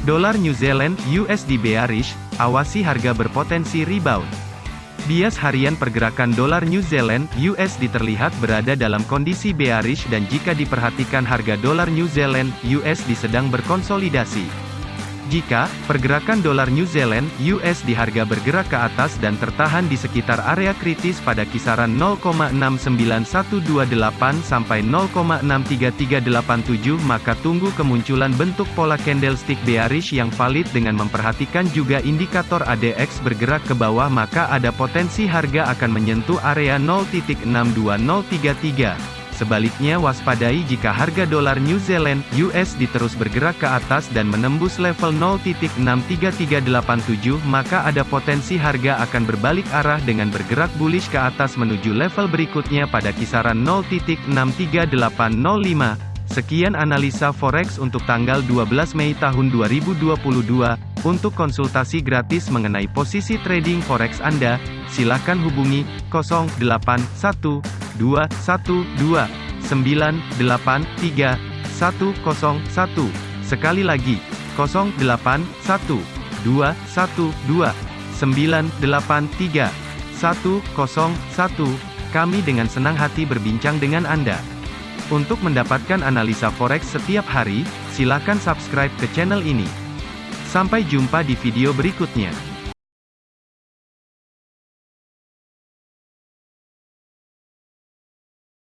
Dolar New Zealand USD bearish, awasi harga berpotensi rebound. Bias harian pergerakan dolar New Zealand USD terlihat berada dalam kondisi bearish dan jika diperhatikan harga dolar New Zealand USD sedang berkonsolidasi. Jika pergerakan dolar New Zealand (US) di harga bergerak ke atas dan tertahan di sekitar area kritis pada kisaran 0,69128 sampai 0,63387 maka tunggu kemunculan bentuk pola candlestick bearish yang valid dengan memperhatikan juga indikator ADX bergerak ke bawah maka ada potensi harga akan menyentuh area 0.62033. Sebaliknya waspadai jika harga dolar New Zealand (US) diterus bergerak ke atas dan menembus level 0.63387 maka ada potensi harga akan berbalik arah dengan bergerak bullish ke atas menuju level berikutnya pada kisaran 0.63805. Sekian analisa forex untuk tanggal 12 Mei tahun 2022. Untuk konsultasi gratis mengenai posisi trading forex Anda, silakan hubungi 081 212 983 101. Sekali lagi, 081 212 983 101. Kami dengan senang hati berbincang dengan Anda. Untuk mendapatkan analisa forex setiap hari, silakan subscribe ke channel ini. Sampai jumpa di video berikutnya.